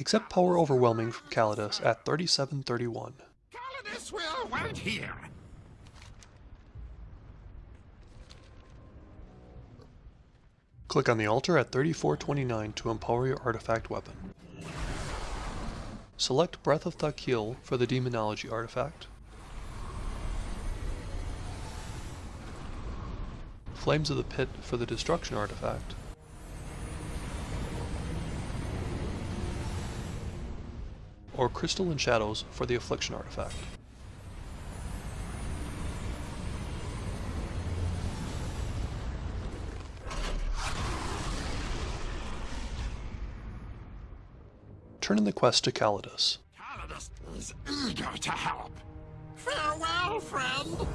Accept Power Overwhelming from Calidus at 3731. Calidus will wait here. Click on the altar at 3429 to empower your artifact weapon. Select Breath of Thal'kiel for the Demonology artifact. Flames of the Pit for the Destruction artifact. Or Crystal and Shadows for the Affliction artifact. Turn in the quest to Calidus. Calidus is eager to help. Farewell, friend.